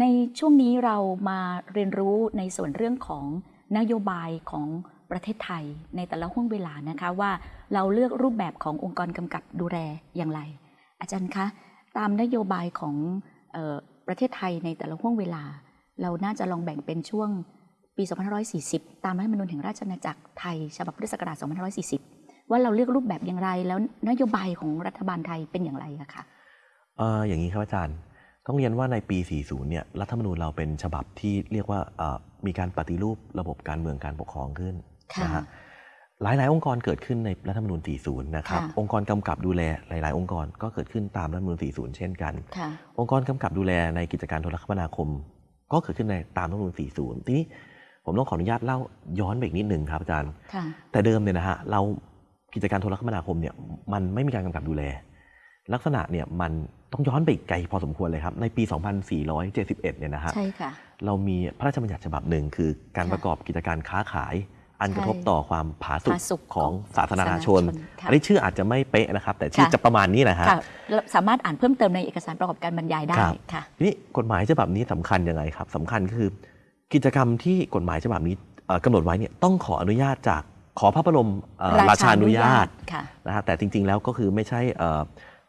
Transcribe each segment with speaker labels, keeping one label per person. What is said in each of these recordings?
Speaker 1: ในช่วงนี้เรามาเรียนรู้ในส่วนเรื่องของนโยบายของประเทศไทยในแต่ละห่วงเวลานะคะว่าเราเลือกรูปแบบขององค์กรกำกับดูแลอย่างไร อาจารย์คะ ตามนโยบายของออประเทศไทยในแต่ละห่วงเวลา เราน่าจะลองแบ่งเป็นช่วงปี 2540 ตามรัฐธรรมนูญแห่งราชอาณาจักรไทย ฉบับพุทธศักราช 2540 ว่าเราเลือกรูปแบบอย่างไร แล้วนโยบายของรัฐบาลไทยเป็นอย่างไรอะคะ
Speaker 2: อออย่างนี้ครับอาจารย์ ต้องเรียนว่าในปี 40 เนี่ย รัฐธรรมนูญเราเป็นฉบับที่เรียกว่าเอ่อมีการปฏิรูประบบการเมืองการปกครองขึ้น
Speaker 1: ค่ะ
Speaker 2: นะฮะหลาย ๆ องค์กรเกิดขึ้นในรัฐธรรมนูญ 40 นะครับ
Speaker 1: ค่ะ
Speaker 2: องค์กรกำกับดูแลหลาย ๆ องค์กรก็เกิดขึ้นตามรัฐธรรมนูญ 40 เช่นกัน
Speaker 1: ค่ะ
Speaker 2: องค์กรกำกับดูแลในกิจการโทรคมนาคม ก็เกิดขึ้นในตามรัฐธรรมนูญ 40 ทีนี้ผมต้องขออนุญาตเล่าย้อนไปอีกนิดหนึ่งครับอาจารย์
Speaker 1: ค่ะ
Speaker 2: แต่เดิมเนี่ยนะฮะเรากิจการโทรคมนาคมเนี่ยมันไม่มีการกำกับดูแล ลักษณะเนี่ยมัน ต้องย้อนไปอีกไกลพอสมควรเลยครับ ในปี 2471 เนี่ยนะฮะ
Speaker 1: ใช่ค่ะ
Speaker 2: เรามีพระราชบัญญัติฉบับหนึ่งคือการ
Speaker 1: ค่ะ
Speaker 2: ประกอบกิจการค้าขาย อัน
Speaker 1: ใช่
Speaker 2: กระทบต่อความผาสุก
Speaker 1: ผาสุก
Speaker 2: ของ
Speaker 1: ของ
Speaker 2: สาธารณชน
Speaker 1: สาธารณชนค่ะ
Speaker 2: อันนี้ชื่ออาจจะไม่เป๊ะนะครับ แต่ชื่อ
Speaker 1: ค่ะ
Speaker 2: จะประมาณนี้นะฮะ
Speaker 1: ค่ะแล้วสามารถอ่านเพิ่มเติมในเอกสารประกอบการบรรยายได้
Speaker 2: ครับ
Speaker 1: ค่ะ
Speaker 2: ทีนี้กฎหมายฉบับนี้สำคัญยังไงครับสำคัญก็คือ กิจกรรมที่กฎหมายฉบับนี้เอ่อกำหนดไว้เนี่ยต้องขออนุญาตจากขอพระบรมเอ่อราชานุญาต
Speaker 1: ค่ะ
Speaker 2: นะฮะแต่จริง ๆ แล้วก็คือไม่ใช่เอ่อ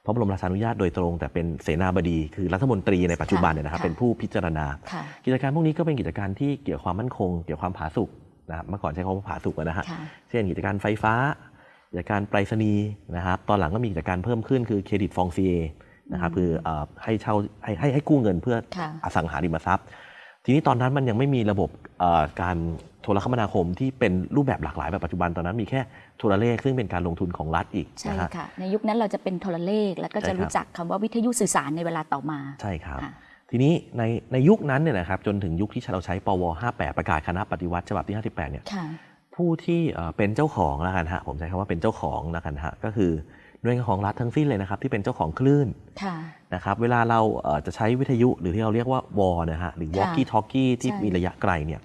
Speaker 2: พระบรมราชานุญาตโดยตรง แต่เป็นเสนาบดีคือรัฐมนตรีในปัจจุบันเนี่ยนะครับ
Speaker 1: ค่ะ
Speaker 2: เป็นผู้พิจารณา
Speaker 1: ค่ะ
Speaker 2: กิจการพวกนี้ก็เป็นกิจการที่เกี่ยวความมั่นคง เกี่ยวความผาสุกนะครับเมื่อก่อนใช้คำว่าผาสุกนะฮะ
Speaker 1: ค่ะ
Speaker 2: เช่นกิจการไฟฟ้ากิจการไปรษณีย์นะครับตอนหลังก็มีกิจการเพิ่มขึ้นคือเครดิตฟองซีเอนะครับคือเอ่อให้เช่าให้ให้ให้กู้เงินเพื่อ
Speaker 1: ค่ะ
Speaker 2: อสังหาริมทรัพย์ ทีนี้ตอนนั้นมันยังไม่มีระบบเอ่อการโทรคมนาคมที่เป็นรูปแบบหลากหลายแบบปัจจุบันตอนนั้นมีแค่โทรเลขซึ่งเป็นการลงทุนของรัฐอีก
Speaker 1: ใช่
Speaker 2: นะฮะ
Speaker 1: ค่ะในยุคนั้นเราจะเป็นโทรเลข แล้วก็
Speaker 2: ใช่
Speaker 1: จะ
Speaker 2: ครับ
Speaker 1: รู้จักคำว่าวิทยุสื่อสารในเวลาต่อมา
Speaker 2: ใช่ครับ
Speaker 1: ค่ะ
Speaker 2: ทีนี้ในในยุคนั้นเนี่ยนะครับจนถึงยุคที่เราใช้ปว 58 ประกาศคณะปฏิวัติฉบับที่ 58 เนี่ย
Speaker 1: ค่ะ
Speaker 2: ผู้ที่เอ่อเป็นเจ้าของแล้วกันฮะผมใช้คำว่าเป็นเจ้าของแล้วกันฮะก็คือ หน่วยงานของรัฐทั้งสิ้นเลยนะครับที่เป็นเจ้าของคลื่น
Speaker 1: ค่ะ
Speaker 2: นะครับเวลาเราเอ่อจะใช้วิทยุหรือที่เราเรียกว่าวอนะฮะหรือ
Speaker 1: ค่ะ
Speaker 2: walkie talkie ที่
Speaker 1: ใช่
Speaker 2: มีระยะไกลเนี่ย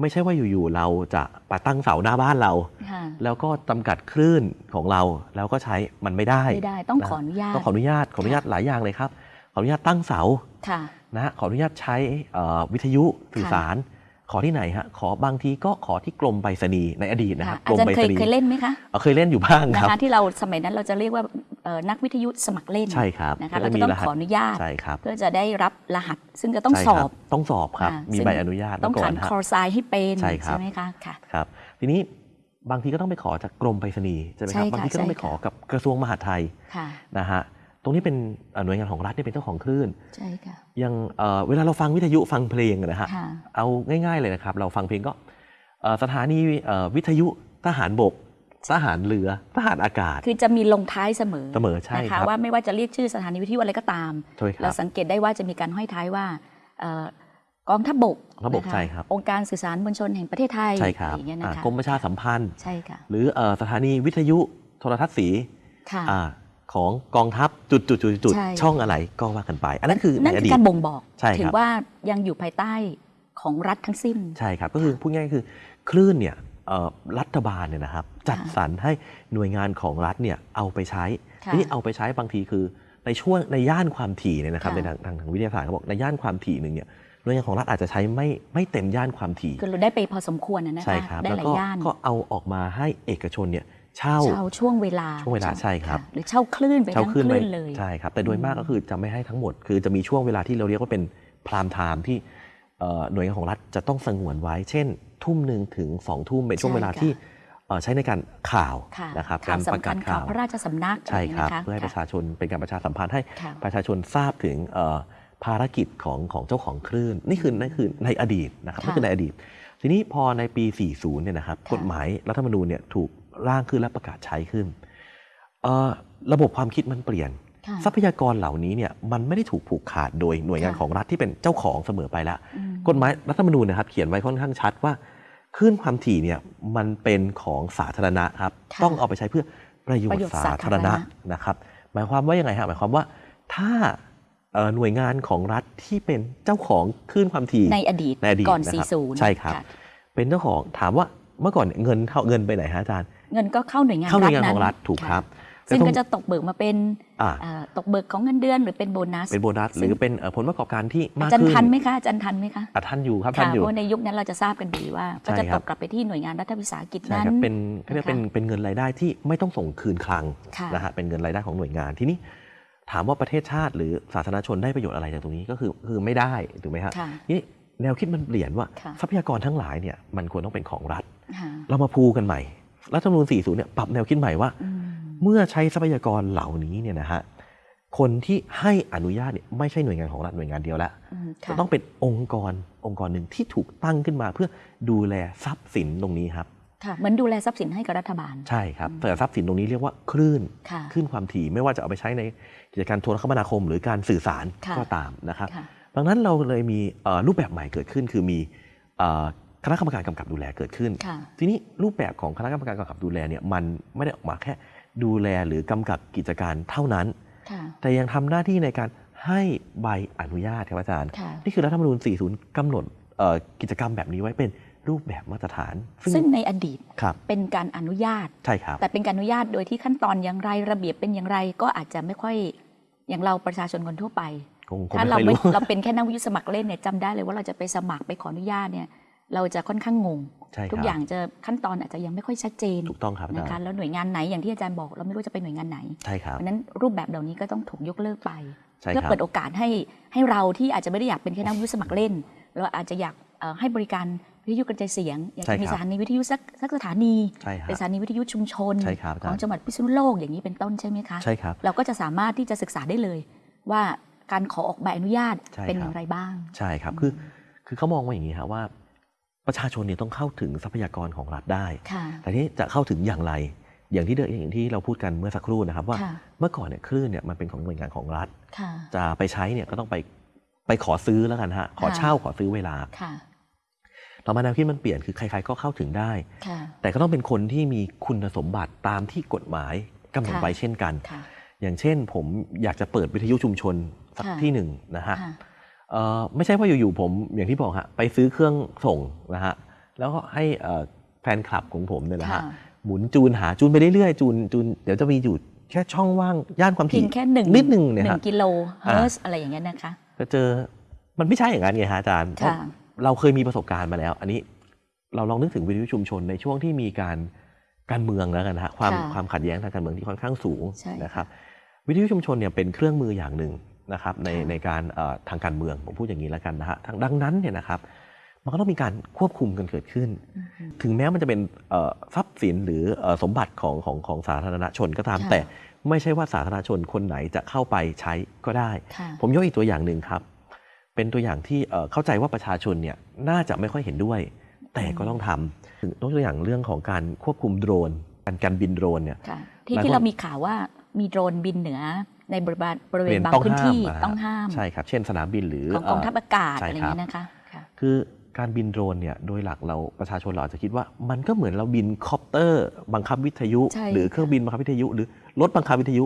Speaker 2: ไม่ใช่ว่าอยู่ๆเราจะไปตั้งเสาหน้าบ้านเรา
Speaker 1: ค่ะ
Speaker 2: แล้วก็จำกัดคลื่นของเราแล้วก็ใช้มันไม่ได้
Speaker 1: ไม่ได้ต้อง
Speaker 2: นะ
Speaker 1: ขออนุญาต
Speaker 2: ต้องขออนุญาตขออนุญาตหลายอย่างเลยครับขออนุญาตตั้งเสา
Speaker 1: ค่ะ
Speaker 2: นะฮะขออนุญาตใช้เอ่อวิทยุสื่อสาร ขอที่ไหนฮะ ขอบางทีก็ขอที่กรมไปรษณีย์ในอดีตนะครับ
Speaker 1: ค่ะอาจาร
Speaker 2: กรมไป
Speaker 1: ย์
Speaker 2: ร
Speaker 1: เค
Speaker 2: ษ
Speaker 1: ย
Speaker 2: ณีย์
Speaker 1: เคยเล่นไหมคะ
Speaker 2: เอ่อเคยเล่นอยู่บ้าง
Speaker 1: นะครับคะที่เราสมัยนั้นเราจะเรียกว่าเอ่อนักวิทยุสมัครเล่น
Speaker 2: ใช่ครับ
Speaker 1: นะคะเรา
Speaker 2: มี
Speaker 1: จะต้อง
Speaker 2: รหั
Speaker 1: ข
Speaker 2: ส
Speaker 1: ออนุญาต
Speaker 2: ใช่ครับ
Speaker 1: เพื่อจะได้รับรหัสซึ่งจะต้อง
Speaker 2: ใช่
Speaker 1: ส
Speaker 2: ค
Speaker 1: อ
Speaker 2: รับต้องสอบครับ
Speaker 1: ค่ะ
Speaker 2: มี
Speaker 1: ซึ่ง
Speaker 2: ใบอนุญาต
Speaker 1: ต้อง
Speaker 2: มาก่อ
Speaker 1: ขั
Speaker 2: น
Speaker 1: น
Speaker 2: ฮะ
Speaker 1: คอร์ไซให้เป็น
Speaker 2: ใช่ครับ
Speaker 1: ไหมคะค่ะ
Speaker 2: ครับ ทีนี้บางทีก็ต้องไปขอจากกรมไปรษณีย์ใช่ไหมครับ
Speaker 1: ใช่ค่ะ
Speaker 2: บางทีก็ต้องไป
Speaker 1: ใช่
Speaker 2: ขอ
Speaker 1: ค่ะ
Speaker 2: กับกระทรวงมหาดไทย
Speaker 1: ค่ะ
Speaker 2: นะฮะ ตรงนี้เป็นเอ่อหน่วยงานของรัฐที่เป็นเจ้าของคลื่น
Speaker 1: ใช่ค่ะ
Speaker 2: อยังเอ่อเวลาเราฟังวิทยุฟังเพลงนะฮะ
Speaker 1: ค่ะ
Speaker 2: เอาง่าย ๆเลยนะครับ เราฟังเพลงก็เอ่อสถานีเอ่อวิทยุทหารบกทหารเรือทหารอากาศ
Speaker 1: คือจะมีลงท้ายเสมอ
Speaker 2: เสมอใช่
Speaker 1: นะ
Speaker 2: ครั
Speaker 1: คะ
Speaker 2: บ
Speaker 1: ว่าไม่ว่าจะเรียกชื่อสถานีวิทยุอะไรก็ตาม
Speaker 2: ใช่ค
Speaker 1: เรา
Speaker 2: รับ
Speaker 1: สังเกตได้ว่าจะมีการห้อยท้ายว่าเอ่อกองทัพบก
Speaker 2: ระบบ
Speaker 1: นะคะ
Speaker 2: ใช่ครับ
Speaker 1: องค์การสื่อสารมวลชนแห่งประเทศไทย
Speaker 2: ใช่ครับ
Speaker 1: อย่างเงี้ย
Speaker 2: อ่า
Speaker 1: นะคะ
Speaker 2: กรมประชาสัมพันธ์
Speaker 1: ใช่ค่ะ
Speaker 2: หรือเอ่อสถานีวิทยุโทรทัศน์สี
Speaker 1: ค่ะ
Speaker 2: อ่า ของกองทัพจุดจุดจุดจุด
Speaker 1: ใช่
Speaker 2: ช่องอะไรก็ว่ากันไป อันนั้นคือใน
Speaker 1: นั่น
Speaker 2: อ
Speaker 1: คื
Speaker 2: ดี
Speaker 1: อ
Speaker 2: ต
Speaker 1: การบ่งบอก
Speaker 2: ใช่ครับ
Speaker 1: ถึงว่ายังอยู่ภายใต้ของรัฐทั้งสิ้น
Speaker 2: ใช่ครับ ก็คือพูดง่ายๆคือคลื่นเนี่ยเอ่อรัฐบาลเนี่ยนะครับ จัดสรรให้หน่วยงานของรัฐเนี่ยเอาไปใช้
Speaker 1: ค่ะ
Speaker 2: ทีนี่เอาไปใช้บางทีคือในช่วงในย่านความถี่เนี่ยนะครับ
Speaker 1: ค่ะ
Speaker 2: ในทางทางทางวิทยาศาสตร์เขาบอกในย่านความถี่หนึ่งเนี่ยหน่วยงานของรัฐอาจจะใช้ไม่ไม่เต็มย่านความถี่
Speaker 1: คือเราได้ไปพอสมควรนะนะ
Speaker 2: ใช่
Speaker 1: คะ
Speaker 2: ครับ
Speaker 1: ได้
Speaker 2: แล้ว
Speaker 1: หลา
Speaker 2: ก็
Speaker 1: ยย่าน
Speaker 2: ก็เอาออกมาให้เอกชนเนี่ย เช่า
Speaker 1: เช่าช่วงเวลา
Speaker 2: ช่วงเวลาใช่ครับะ
Speaker 1: หรือเช่าคลื่นไป
Speaker 2: เช่า
Speaker 1: ทั้ง
Speaker 2: คลื่น
Speaker 1: ค
Speaker 2: ไป
Speaker 1: ลื่นเลย
Speaker 2: ใช่ครับ แต่โดยมาก
Speaker 1: อืม
Speaker 2: ก็คือจะไม่ให้ทั้งหมด คือจะมีช่วงเวลาที่เราเรียกว่าเป็นพรามไทม์ที่เอ่อหน่วยงานของรัฐจะต้องสงวนไว้ เช่น ทุ่มหนึ่งถึงสองทุ่มเป็นช่วงเวลาที่เอ่อใช้ในการข่าว
Speaker 1: ค่ะ
Speaker 2: นะครับ
Speaker 1: ข่าว
Speaker 2: ประ
Speaker 1: สำคั
Speaker 2: กา
Speaker 1: ญ
Speaker 2: ศ
Speaker 1: ข่า
Speaker 2: ข่าวว
Speaker 1: พระราชสำนัก
Speaker 2: ใช่ครับ
Speaker 1: นะะ
Speaker 2: เพื่อให้ประ
Speaker 1: ค่ะ
Speaker 2: ชาชนเป็นการประชาสัมพันธ์ให้
Speaker 1: ค่ะ
Speaker 2: ประชาชนทราบถึงเอ่อภารกิจของของเจ้าของคลื่น นี่คือนั่นคือในอดีตนะครับ
Speaker 1: ค่ะ
Speaker 2: นี่คือในอดีต ทีนี้พอในปี 40 เนี่ยนะครับ
Speaker 1: ค่ะ
Speaker 2: กฎหมายรัฐธรรมนูญเนี่ยถูก ร่างขึ้นและประกาศใช้ขึ้นเอ่อระบบความคิดมันเปลี่ยน
Speaker 1: ค่ะ
Speaker 2: ทรัพยากรเหล่านี้เนี่ยมันไม่ได้ถูกผูกขาดโดยหน่วยงาน
Speaker 1: ค่ะ
Speaker 2: ของรัฐที่เป็นเจ้าของเสมอไปแล้ว
Speaker 1: อืม
Speaker 2: กฎหมายรัฐธรรมนูญนะครับ เขียนไว้ค่อนข้างชัดว่าคลื่นความถี่เนี่ยมันเป็นของสาธารณะครับ
Speaker 1: ค่ะ
Speaker 2: ต้องเอาไปใช้เพื่อประโยช
Speaker 1: ประโย
Speaker 2: น์
Speaker 1: ชน์
Speaker 2: สาธารณะ
Speaker 1: สาธารณ
Speaker 2: นะครับ หมายความว่ายังไงฮะหมายความว่าถ้าเอ่อหน่วยงานของรัฐที่เป็นเจ้าของคลื่นความถี่
Speaker 1: ในอดีต
Speaker 2: ในอดีต
Speaker 1: ก่อน
Speaker 2: นะครับ
Speaker 1: 40
Speaker 2: ใช่ครับะเป็นเจ้าของถามว่าเมื่อก่อนเนี่ยเงินเข้าเงินไปไหนฮะอาจารย์
Speaker 1: เงินก็เข้าหน่วยงาน
Speaker 2: เข้าหน่วยงาน
Speaker 1: รัฐ
Speaker 2: ของรัฐถูกะครับ
Speaker 1: ซึ่ง
Speaker 2: ต้อง
Speaker 1: ก็จะตกเบิกมาเป็น
Speaker 2: อ่า
Speaker 1: เอ่อตกเบิกของเงินเดือนหรือเป็นโบนัส
Speaker 2: เป็นโบนัสห
Speaker 1: ซึ่ง
Speaker 2: รือเป็นเอ่อผลประกอบการที่มา
Speaker 1: อากจารย์
Speaker 2: ขึ้น
Speaker 1: ทันไหมคะอาจารย์ทันไหมคะ
Speaker 2: อะท่านอยู่ครับท่า
Speaker 1: ค่ะ
Speaker 2: นอยู่
Speaker 1: เพราะในยุคนั้นเราจะทราบกันดีว่า ก็จะ
Speaker 2: ใช่ครั
Speaker 1: ต
Speaker 2: บ
Speaker 1: กกลับไปที่หน่วยงานรัฐวิสาหกิจ
Speaker 2: ใช่
Speaker 1: นั้
Speaker 2: คนรับเป็นเขาเรียก
Speaker 1: นะคะ
Speaker 2: เป็นเป็นเงินรายได้ที่ไม่ต้องส่งคืนคลัง
Speaker 1: ค่ะ
Speaker 2: นะฮะเป็นเงินรายได้ของหน่วยงานทีนี้ถามว่าประเทศชาติหรือสาธารณชนได้ประโยชน์อะไรจากตรงนี้ก็คือคือไม่ได้ถูกไหมฮะ
Speaker 1: ค่ะ
Speaker 2: นี่แนวคิดมันเปลี่ยนว่า
Speaker 1: ค่ะ
Speaker 2: ทรัพยากรทั้งหลายเนี่ยมันควรต้องเป็นของรัฐ
Speaker 1: ค่ะ
Speaker 2: เรามาพูกันใหม่ รัฐธรรมนูญ40เนี่ยปรับแนวคิดใหม่ว่า
Speaker 1: อืม
Speaker 2: เมื่อใช้ทรัพยากรเหล่านี้เนี่ยนะฮะคนที่ให้อนุญาตเนี่ยไม่ใช่หน่วยงานของรัฐหน่วยงานเดียวแล้ว
Speaker 1: อืม
Speaker 2: จะ
Speaker 1: ค่ะ
Speaker 2: ต้องเป็นองค์กรองค์กรหนึ่งที่ถูกตั้งขึ้นมา เพื่อดูแลทรัพย์สินตรงนี้ครับ
Speaker 1: ค่ะเหมือนดูแลทรัพย์สินให้กับรัฐบาล
Speaker 2: ใช่ครับแต่ทรัพย์สินตรงนี้เรียกว่าคลื่น
Speaker 1: ค่ะ
Speaker 2: คลื่นความถี่ไม่ว่าจะเอาไปใช้ในกิจการโทรคมนาคม หรือการสื่อสาร
Speaker 1: ค่ะ
Speaker 2: ก็ตามนะครับ
Speaker 1: ค่ะ
Speaker 2: ดังนั้นเราเลยมีเอ่อรูปแบบใหม่เกิดขึ้นคือมีเอ่อ คณะกรรมการกำกับดูแลเกิดขึ้น
Speaker 1: ค่ะ
Speaker 2: ทีนี้รูปแบบของคณะกรรมการกำกับดูแลเนี่ยมันไม่ได้ออกมาแค่ดูแลหรือกำกับกิจการเท่านั้น
Speaker 1: ค่ะ
Speaker 2: แต่ยังทำหน้าที่ในการให้ใบอนุญาตครับอาจารย์
Speaker 1: ค่ะ
Speaker 2: นี่คือรัฐธรรมนูญ 40 กำหนดเอ่อกิจกรรมแบบนี้ไว้เป็นรูปแบบมาตรฐาน
Speaker 1: ซึ่งในอดีต
Speaker 2: ครับ
Speaker 1: เป็นการอนุญาต
Speaker 2: ใช่ครับ
Speaker 1: แต่เป็นการอนุญาตโดยที่ขั้นตอนอย่างไรระเบียบเป็นอย่างไรก็อาจจะไม่ค่อยอย่างเราประชาชนคนทั่วไป
Speaker 2: คงคง
Speaker 1: ถ้า
Speaker 2: ไม่
Speaker 1: เรา
Speaker 2: ค่อย
Speaker 1: ไม่
Speaker 2: รู้
Speaker 1: เราเป็นแค่นักวิทยุสมัครเล่นเนี่ยจำได้เลยว่าเราจะไปสมัครไปขออนุญาตเนี่ย เราจะค่อนข้างงง
Speaker 2: ใช่ค
Speaker 1: ทุก
Speaker 2: รับ
Speaker 1: อย่างจะขั้นตอนอาจจะยังไม่ค่อยชัดเจน
Speaker 2: ถูกต้องครับอา
Speaker 1: นะ
Speaker 2: จาร
Speaker 1: คะ
Speaker 2: ย์
Speaker 1: แล้วหน่วยงานไหนอย่างที่อาจารย์บอก เราไม่รู้จะไปหน่วยงานไหน
Speaker 2: ใช่ครับ
Speaker 1: เพราะฉะนั้นรูปแบบเหล่านี้ก็ต้องถูกยกเลิกไป
Speaker 2: ใช่
Speaker 1: เพื่อ
Speaker 2: ครับ
Speaker 1: เปิดโอกาสให้ให้เราที่อาจจะไม่ได้อยากเป็นแค่นักวิทยุสมัครเล่นเราอาจจะอยากเอ่อให้บริการวิทยุกระจายเสียง อยากจะมีสถานีวิทยุสักสักสถานี
Speaker 2: ใช่ครั
Speaker 1: เป็น
Speaker 2: บ
Speaker 1: สถานีวิทยุชุมชน
Speaker 2: ใช่ครับอา
Speaker 1: ข
Speaker 2: จารย์
Speaker 1: องจังหวัดพิษณุโลกอย่างนี้เป็นต้นใช่ไหมคะ
Speaker 2: ใช่ครับ
Speaker 1: เราก็จะสามารถที่จะศึกษาได้เลย ว่าการขอออกใบอนุญาต
Speaker 2: ใช่
Speaker 1: เป็น
Speaker 2: ครับ
Speaker 1: อย่างไรบ้าง
Speaker 2: ใช่ครับคือคือเขามองว่าอย่างนี้ครับว่า ประชาชนเนี่ยต้องเข้าถึงทรัพยากรของรัฐได้
Speaker 1: ค่ะ
Speaker 2: แต่ที่จะเข้าถึงอย่างไร อย่างที่เดอย่างที่เราพูดกันเมื่อสักครู่นะครับ ว่า
Speaker 1: ค่ะ
Speaker 2: เมื่อก่อนเนี่ยคลื่นเนี่ยมันเป็นของหน่วยงานของรัฐ
Speaker 1: ค่ะ
Speaker 2: จะไปใช้เนี่ยก็ต้องไปไปขอซื้อแล้วกันฮะ ขอ
Speaker 1: ค่ะ
Speaker 2: เช่าขอซื้อเวลา
Speaker 1: ค่ะ
Speaker 2: ต่อมาแนวคิดมันเปลี่ยนคือใครๆก็เข้าถึงได้
Speaker 1: ค่ะ
Speaker 2: แต่ก็ต้องเป็นคนที่มีคุณสมบัติตามที่กฎหมายกำหนด
Speaker 1: ค่ะ
Speaker 2: ไว้เช่นกัน
Speaker 1: ค่ะ
Speaker 2: อย่างเช่นผมอยากจะเปิดวิทยุชุมชนสัก
Speaker 1: ค่ะ
Speaker 2: ที่หนึ่งนะฮะ
Speaker 1: ค่ะ
Speaker 2: เอ่อ ไม่ใช่ว่าอยู่ๆผมอย่างที่บอกฮะไปซื้อเครื่องส่งนะฮะแล้วก็ให้เอ่อแฟนคลับของผมเนี่ยนะฮะ
Speaker 1: ค่ะ
Speaker 2: หมุนจูนหาจูนไปเรื่อยๆจูนจูนเดี๋ยวจะมีอยู่แค่ช่องว่างย่านความ
Speaker 1: เพีย
Speaker 2: ถี่
Speaker 1: งแค่หนึ่ง
Speaker 2: นิดนึงเนี่ย
Speaker 1: ห
Speaker 2: ฮะ
Speaker 1: นึ่งกิโลเฮิร์ตอะไรอย่างเงี้ยนะคะ
Speaker 2: จะเจอมันไม่ใช่อย่างนั้นไงฮะอาจารย์เพราะ
Speaker 1: ค่ะ
Speaker 2: เราเคยมีประสบการณ์มาแล้ว อันนี้เราลองนึกถึงวิทยุชุมชนในช่วงที่มีการการเมืองแล้วกันนะฮะความ
Speaker 1: ค่ะ
Speaker 2: ความขัดแย้งทางการเมืองที่ค่อนข้างสูง
Speaker 1: ใช่ค่ะ
Speaker 2: นะครับวิทยุชุมชนเนี่ยเป็นเครื่องมืออย่างหนึ่ง นะครับใน
Speaker 1: ค่ะ
Speaker 2: ในการเอ่อทางการเมืองผมพูดอย่างนี้แล้วกันนะฮะทางดังนั้นเนี่ยนะครับมันก็ต้องมีการควบคุมกันเกิดขึ้น
Speaker 1: อือฮึ
Speaker 2: ถึงแม้มันจะเป็นเอ่อทรัพย์สินหรือเอ่อสมบัติของของของสาธารณชนก็ตาม
Speaker 1: ค่ะ
Speaker 2: แต่ไม่ใช่ว่าสาธารณชนคนไหนจะเข้าไปใช้ก็ได้
Speaker 1: ค่ะ
Speaker 2: ผมยกอีกตัวอย่างหนึ่งครับ เป็นตัวอย่างที่เอ่อเข้าใจว่าประชาชนเนี่ยน่าจะไม่ค่อยเห็นด้วย แต่ก็ต้องทำถึงยกตัวอย่างเรื่องของการควบคุมโดรน การการบินโดรนเนี่ย
Speaker 1: ค่ะที่
Speaker 2: หลาย
Speaker 1: ที่
Speaker 2: คน
Speaker 1: เรามีข่าวว่ามีโดรนบินเหนือ ในบริเวณบริเวณ
Speaker 2: เป็น
Speaker 1: บางพื้นที่
Speaker 2: ต้องห้ามนะฮะ
Speaker 1: ต้องห้าม
Speaker 2: ใช่ครับ เช่นสนามบินหรือ
Speaker 1: ของกองทัพอากาศ
Speaker 2: ใช่
Speaker 1: อะไรอ
Speaker 2: ค
Speaker 1: ย่าง
Speaker 2: เนี้
Speaker 1: ยครับนะคะค่ะ
Speaker 2: คือการบินโดรนเนี่ยโดยหลักเราประชาชนเราอาจจะคิดว่า มันก็เหมือนเราบินคอปเตอร์ บังคับวิทยุ
Speaker 1: ใช่
Speaker 2: หรือเครื่องบินบังคับวิทยุ หรือรถบังคับวิทยุ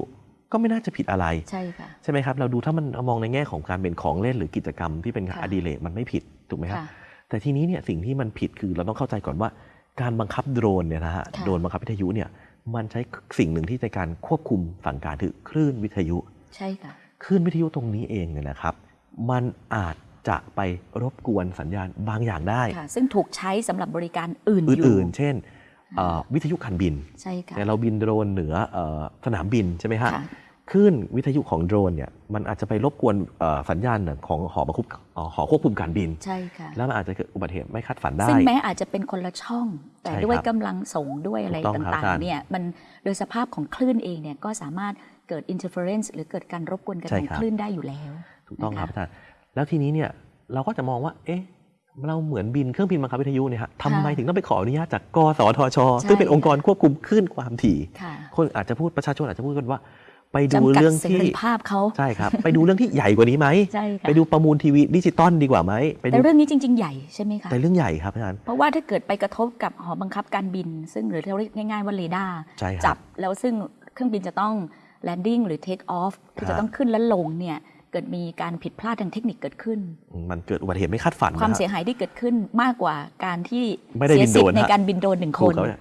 Speaker 2: ก็ไม่น่าจะผิดอะไร
Speaker 1: ใช่ค่ะ
Speaker 2: ใช่ไหมครับเราดูถ้ามันมองในแง่ของการเป็นของเล่นหรือกิจกรรมที่เป็น
Speaker 1: ค่ะ
Speaker 2: อดิเรกมันไม่ผิดถูกไหมครับ
Speaker 1: ค่ะ
Speaker 2: แต่ทีนี้เนี่ยสิ่งที่มันผิดคือเราต้องเข้าใจก่อนว่า การบังคับโดรนเนี่ยนะฮะ
Speaker 1: ค่ะ
Speaker 2: โดรนบังคับวิทยุเนี่ย มันใช้สิ่งหนึ่งที่ในการควบคุมสั่งการคือคลื่นวิทยุ
Speaker 1: ใช่ค่ะ
Speaker 2: คลื่นวิทยุตรงนี้เองเนี่ยนะครับ มันอาจจะไปรบกวนสัญญาณบางอย่างได้
Speaker 1: ค่ะซึ่งถูกใช้สำหรับบริการอื่นอยู่
Speaker 2: อื่นๆเช่นเอ่อวิทยุการบิน
Speaker 1: ใช่ค่ะ
Speaker 2: เนี่ยเราบินโดรนเหนือเอ่อสนามบินใช่ไหมฮะ
Speaker 1: ค่ะ
Speaker 2: คลื่นวิทยุของโดรนเนี่ยมันอาจจะไปรบกวนเอ่อสัญญาณของหอบังคับเอ่อหอควบคุมการบิน
Speaker 1: ใช่ค่ะ
Speaker 2: แล้วมันอาจจะเกิดอุบัติเหตุไม่คาดฝันได้
Speaker 1: ซึ่งแม้อาจจะเป็นคนละช่อง แต่
Speaker 2: ใช่
Speaker 1: ด้วย
Speaker 2: ครับ
Speaker 1: กำลังส่งด้วยอะไร
Speaker 2: ถูกต้องครับ
Speaker 1: ต่าง
Speaker 2: อาจารย์
Speaker 1: ๆเนี่ยมันโดยสภาพของคลื่นเองเนี่ยก็สามารถเกิด interference หรือเกิดการรบกวนกัน
Speaker 2: ใช่
Speaker 1: ของ
Speaker 2: ครับ
Speaker 1: คลื่นได้อยู่แล้ว
Speaker 2: ถูกต้องครับ
Speaker 1: นะคะ
Speaker 2: อาจารย์แล้วทีนี้เนี่ยเราก็จะมองว่า เอ๊ะเราเหมือนบินเครื่องบินบังคับวิทยุเนี่ยฮะทำไมถึงต้องไปขออนุญาตจากกสทช
Speaker 1: ใช่
Speaker 2: ซึ่งเป็นองค์กรควบคุมคลื่นความถี่
Speaker 1: ค่ะ
Speaker 2: คนอาจจะพูดประชาชนอาจจะพูดกันว่า ไปดู
Speaker 1: จำกัด
Speaker 2: เรื่อง
Speaker 1: เส
Speaker 2: ที่
Speaker 1: รีภาพเขา
Speaker 2: ใช่ครับ ไปดูเรื่องที่ใหญ่กว่านี้ไหม
Speaker 1: ใช่ค่ะ
Speaker 2: ไปดูประมูลทีวีดิจิตอลดีกว่าไหมไปดู
Speaker 1: แต่เรื่องนี้จริง ๆ ใหญ่ใช่ไหมคะ
Speaker 2: แต่เรื่องใหญ่ครับอาจารย์
Speaker 1: เพราะว่าถ้าเกิดไปกระทบกับหอบังคับการบิน ซึ่งหรือเราเรียกง่าย ๆว่าเรดาร์
Speaker 2: ใช่ครั
Speaker 1: บจับแล้วซึ่งเครื่องบินจะต้อง landing หรือ take off ที่
Speaker 2: ฮะ
Speaker 1: จะต้องขึ้นและลงเนี่ยเกิดมีการผิดพลาดทางเทคนิคเกิดขึ้น
Speaker 2: มันเกิดอุบัติเหตุไม่คาดฝัน
Speaker 1: ความ
Speaker 2: นะฮะ
Speaker 1: เสียหายที่เกิดขึ้นมากกว่าการที่
Speaker 2: ไม่ได้
Speaker 1: เสี
Speaker 2: บิน
Speaker 1: สิท
Speaker 2: โดรน
Speaker 1: ธิ์ใน
Speaker 2: ฮะ
Speaker 1: การบินโดรนหนึ่งค
Speaker 2: ถูก
Speaker 1: น
Speaker 2: ครับ